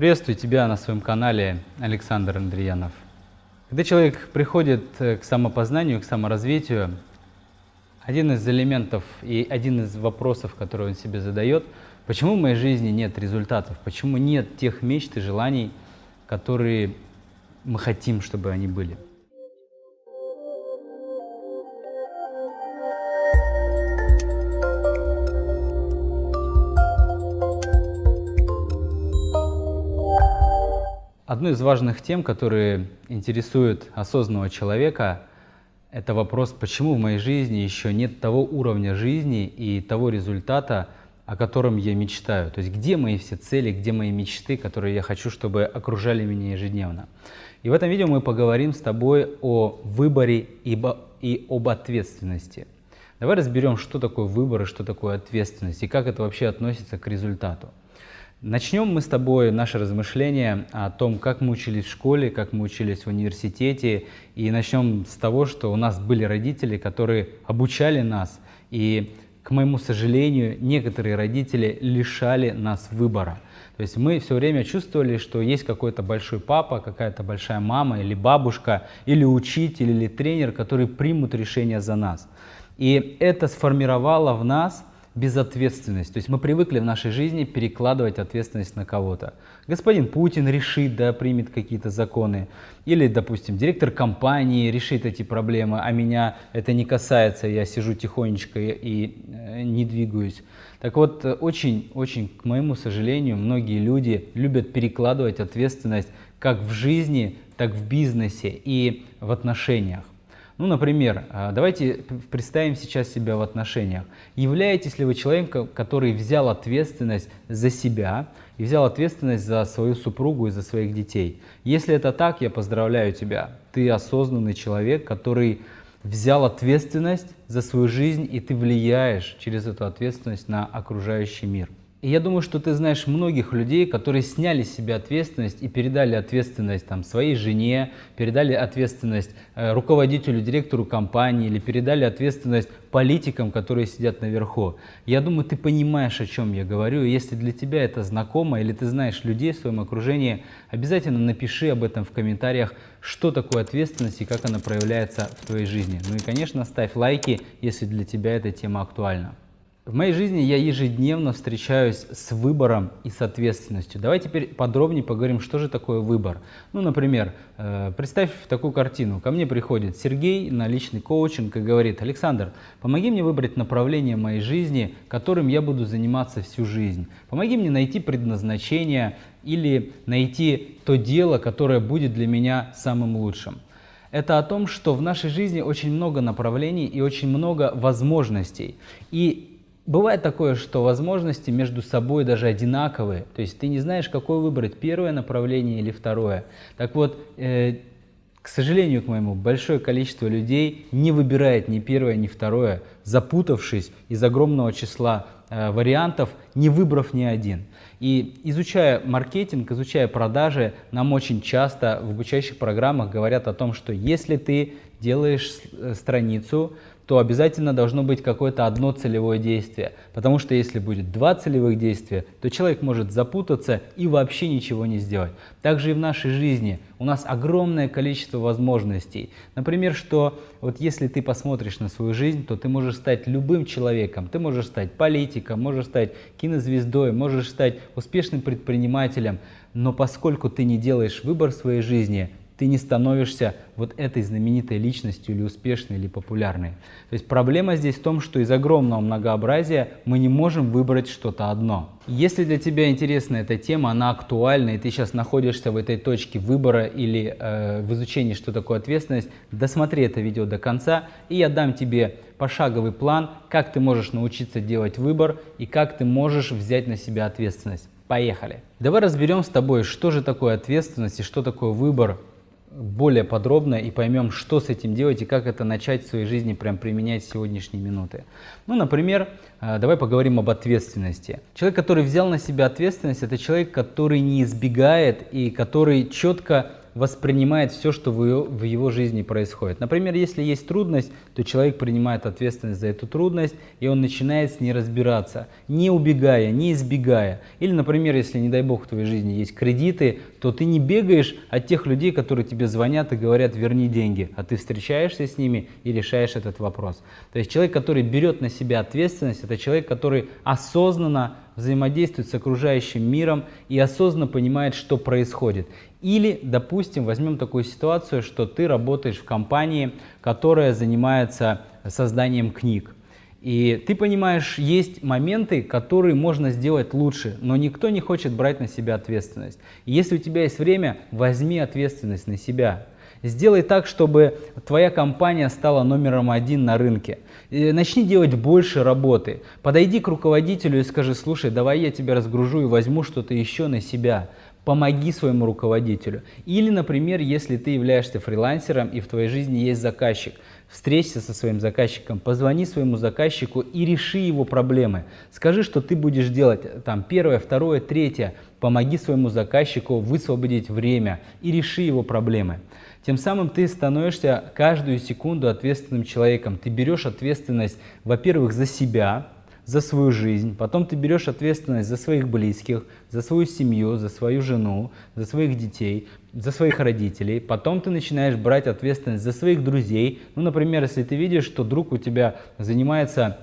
Приветствую тебя на своем канале Александр Андреянов. Когда человек приходит э, к самопознанию, к саморазвитию, один из элементов и один из вопросов, который он себе задает, почему в моей жизни нет результатов, почему нет тех мечт и желаний, которые мы хотим, чтобы они были. Одной из важных тем, которые интересуют осознанного человека, это вопрос, почему в моей жизни еще нет того уровня жизни и того результата, о котором я мечтаю. То есть где мои все цели, где мои мечты, которые я хочу, чтобы окружали меня ежедневно. И в этом видео мы поговорим с тобой о выборе и об ответственности. Давай разберем, что такое выбор и что такое ответственность, и как это вообще относится к результату. Начнем мы с тобой наше размышление о том, как мы учились в школе, как мы учились в университете. И начнем с того, что у нас были родители, которые обучали нас. И, к моему сожалению, некоторые родители лишали нас выбора. То есть мы все время чувствовали, что есть какой-то большой папа, какая-то большая мама или бабушка, или учитель, или тренер, которые примут решение за нас. И это сформировало в нас безответственность. То есть мы привыкли в нашей жизни перекладывать ответственность на кого-то. Господин Путин решит, да, примет какие-то законы. Или, допустим, директор компании решит эти проблемы, а меня это не касается, я сижу тихонечко и э, не двигаюсь. Так вот, очень-очень, к моему сожалению, многие люди любят перекладывать ответственность как в жизни, так в бизнесе и в отношениях. Ну, например, а, давайте представим сейчас себя в отношениях. Являетесь ли вы человеком, который взял ответственность за себя и взял ответственность за свою супругу и за своих детей? Если это так, я поздравляю тебя. Ты осознанный человек, который взял ответственность за свою жизнь, и ты влияешь через эту ответственность на окружающий мир. Я думаю, что ты знаешь многих людей, которые сняли с себя ответственность и передали ответственность там, своей жене, передали ответственность э, руководителю, директору компании или передали ответственность политикам, которые сидят наверху. Я думаю, ты понимаешь, о чем я говорю. Если для тебя это знакомо или ты знаешь людей в своем окружении, обязательно напиши об этом в комментариях, что такое ответственность и как она проявляется в твоей жизни. Ну и, конечно, ставь лайки, если для тебя эта тема актуальна. В моей жизни я ежедневно встречаюсь с выбором и с ответственностью. Давай теперь подробнее поговорим, что же такое выбор. Ну, например, э, представь такую картину. Ко мне приходит Сергей на личный коучинг и говорит, Александр, помоги мне выбрать направление моей жизни, которым я буду заниматься всю жизнь. Помоги мне найти предназначение или найти то дело, которое будет для меня самым лучшим. Это о том, что в нашей жизни очень много направлений и очень много возможностей. И Бывает такое, что возможности между собой даже одинаковые, то есть ты не знаешь, какое выбрать, первое направление или второе. Так вот, э, к сожалению, к моему, большое количество людей не выбирает ни первое, ни второе, запутавшись из огромного числа э, вариантов, не выбрав ни один. И изучая маркетинг, изучая продажи, нам очень часто в обучающих программах говорят о том, что если ты делаешь э, страницу, то обязательно должно быть какое-то одно целевое действие. Потому что если будет два целевых действия, то человек может запутаться и вообще ничего не сделать. Также и в нашей жизни у нас огромное количество возможностей. Например, что вот если ты посмотришь на свою жизнь, то ты можешь стать любым человеком. Ты можешь стать политиком, можешь стать кинозвездой, можешь стать успешным предпринимателем. Но поскольку ты не делаешь выбор в своей жизни, ты не становишься вот этой знаменитой личностью или успешной, или популярной. То есть проблема здесь в том, что из огромного многообразия мы не можем выбрать что-то одно. Если для тебя интересна эта тема, она актуальна, и ты сейчас находишься в этой точке выбора или э, в изучении, что такое ответственность, досмотри это видео до конца, и я дам тебе пошаговый план, как ты можешь научиться делать выбор и как ты можешь взять на себя ответственность. Поехали! Давай разберем с тобой, что же такое ответственность и что такое выбор более подробно и поймем, что с этим делать и как это начать в своей жизни прям применять с сегодняшней минуты. Ну, например, э, давай поговорим об ответственности. Человек, который взял на себя ответственность, это человек, который не избегает и который четко воспринимает все, что в его жизни происходит. Например, если есть трудность, то человек принимает ответственность за эту трудность, и он начинает с ней разбираться, не убегая, не избегая. Или, например, если, не дай бог, в твоей жизни есть кредиты, то ты не бегаешь от тех людей, которые тебе звонят и говорят «верни деньги», а ты встречаешься с ними и решаешь этот вопрос. То есть человек, который берет на себя ответственность, это человек, который осознанно взаимодействует с окружающим миром и осознанно понимает, что происходит. Или, допустим, возьмем такую ситуацию, что ты работаешь в компании, которая занимается созданием книг. И ты понимаешь, есть моменты, которые можно сделать лучше, но никто не хочет брать на себя ответственность. Если у тебя есть время, возьми ответственность на себя. Сделай так, чтобы твоя компания стала номером один на рынке. Начни делать больше работы. Подойди к руководителю и скажи, слушай, давай я тебя разгружу и возьму что-то еще на себя помоги своему руководителю. Или, например, если ты являешься фрилансером и в твоей жизни есть заказчик, встреться со своим заказчиком, позвони своему заказчику и реши его проблемы. Скажи, что ты будешь делать там первое, второе, третье. Помоги своему заказчику высвободить время и реши его проблемы. Тем самым ты становишься каждую секунду ответственным человеком. Ты берешь ответственность, во-первых, за себя, за свою жизнь, потом ты берешь ответственность за своих близких, за свою семью, за свою жену, за своих детей, за своих родителей, потом ты начинаешь брать ответственность за своих друзей. Ну, например, если ты видишь, что друг у тебя занимается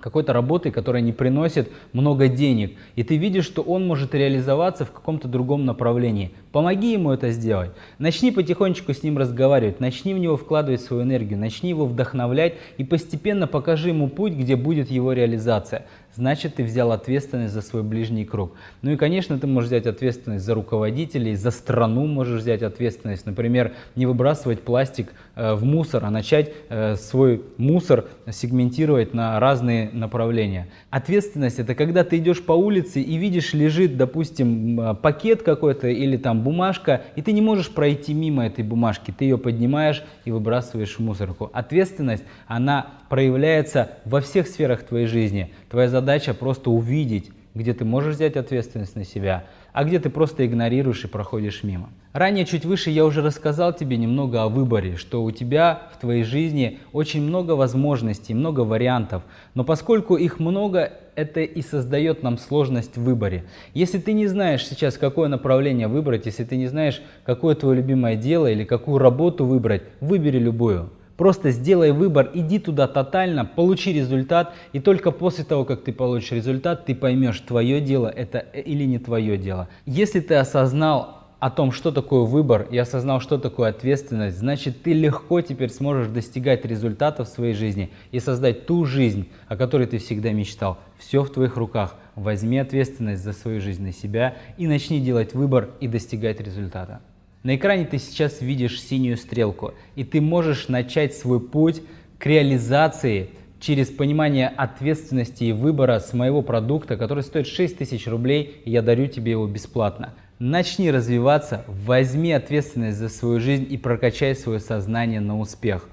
какой-то работой, которая не приносит много денег, и ты видишь, что он может реализоваться в каком-то другом направлении. Помоги ему это сделать. Начни потихонечку с ним разговаривать, начни в него вкладывать свою энергию, начни его вдохновлять и постепенно покажи ему путь, где будет его реализация значит ты взял ответственность за свой ближний круг. Ну и, конечно, ты можешь взять ответственность за руководителей, за страну можешь взять ответственность. Например, не выбрасывать пластик э, в мусор, а начать э, свой мусор сегментировать на разные направления. Ответственность – это когда ты идешь по улице и видишь, лежит, допустим, э, пакет какой-то или там бумажка, и ты не можешь пройти мимо этой бумажки, ты ее поднимаешь и выбрасываешь в мусорку. Ответственность, она проявляется во всех сферах твоей жизни. Твоя задача просто увидеть, где ты можешь взять ответственность на себя, а где ты просто игнорируешь и проходишь мимо. Ранее, чуть выше, я уже рассказал тебе немного о выборе, что у тебя в твоей жизни очень много возможностей, много вариантов, но поскольку их много, это и создает нам сложность в выборе. Если ты не знаешь сейчас, какое направление выбрать, если ты не знаешь, какое твое любимое дело или какую работу выбрать, выбери любую. Просто сделай выбор, иди туда тотально, получи результат, и только после того, как ты получишь результат, ты поймешь, твое дело это или не твое дело. Если ты осознал о том, что такое выбор, и осознал, что такое ответственность, значит, ты легко теперь сможешь достигать результатов в своей жизни и создать ту жизнь, о которой ты всегда мечтал. Все в твоих руках. Возьми ответственность за свою жизнь на себя и начни делать выбор и достигать результата. На экране ты сейчас видишь синюю стрелку, и ты можешь начать свой путь к реализации через понимание ответственности и выбора с моего продукта, который стоит 6000 рублей, и я дарю тебе его бесплатно. Начни развиваться, возьми ответственность за свою жизнь и прокачай свое сознание на успех.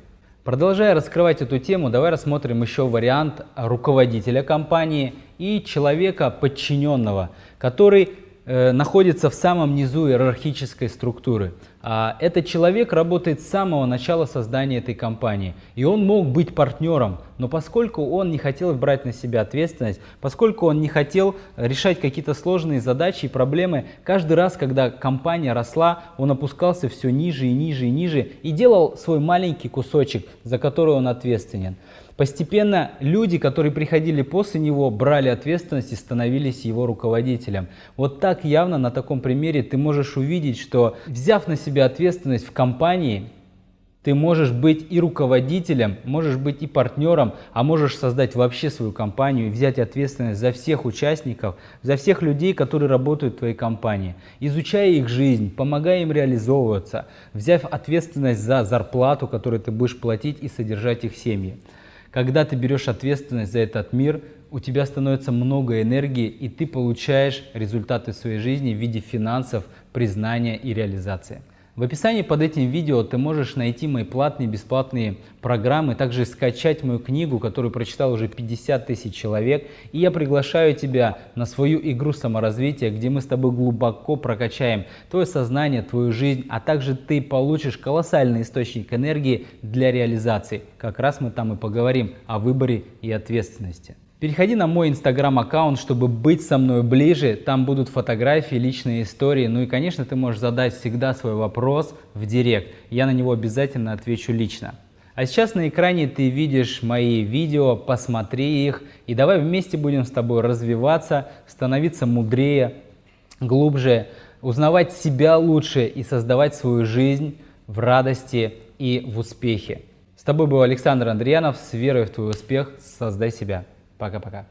Продолжая раскрывать эту тему, давай рассмотрим еще вариант руководителя компании и человека подчиненного, который находится в самом низу иерархической структуры. А этот человек работает с самого начала создания этой компании. И он мог быть партнером, но поскольку он не хотел брать на себя ответственность, поскольку он не хотел решать какие-то сложные задачи и проблемы, каждый раз, когда компания росла, он опускался все ниже и ниже и ниже и делал свой маленький кусочек, за который он ответственен. Постепенно люди, которые приходили после него, брали ответственность и становились его руководителем. Вот так явно на таком примере ты можешь увидеть, что взяв на себя ответственность в компании, ты можешь быть и руководителем, можешь быть и партнером, а можешь создать вообще свою компанию и взять ответственность за всех участников, за всех людей, которые работают в твоей компании. Изучая их жизнь, помогая им реализовываться, взяв ответственность за зарплату, которую ты будешь платить и содержать их семьи. Когда ты берешь ответственность за этот мир, у тебя становится много энергии, и ты получаешь результаты своей жизни в виде финансов, признания и реализации. В описании под этим видео ты можешь найти мои платные бесплатные программы, также скачать мою книгу, которую прочитал уже 50 тысяч человек. И я приглашаю тебя на свою игру саморазвития, где мы с тобой глубоко прокачаем твое сознание, твою жизнь, а также ты получишь колоссальный источник энергии для реализации. Как раз мы там и поговорим о выборе и ответственности. Переходи на мой инстаграм-аккаунт, чтобы быть со мной ближе. Там будут фотографии, личные истории. Ну и, конечно, ты можешь задать всегда свой вопрос в директ. Я на него обязательно отвечу лично. А сейчас на экране ты видишь мои видео, посмотри их. И давай вместе будем с тобой развиваться, становиться мудрее, глубже, узнавать себя лучше и создавать свою жизнь в радости и в успехе. С тобой был Александр Андриянов. С верой в твой успех создай себя. Пока-пока.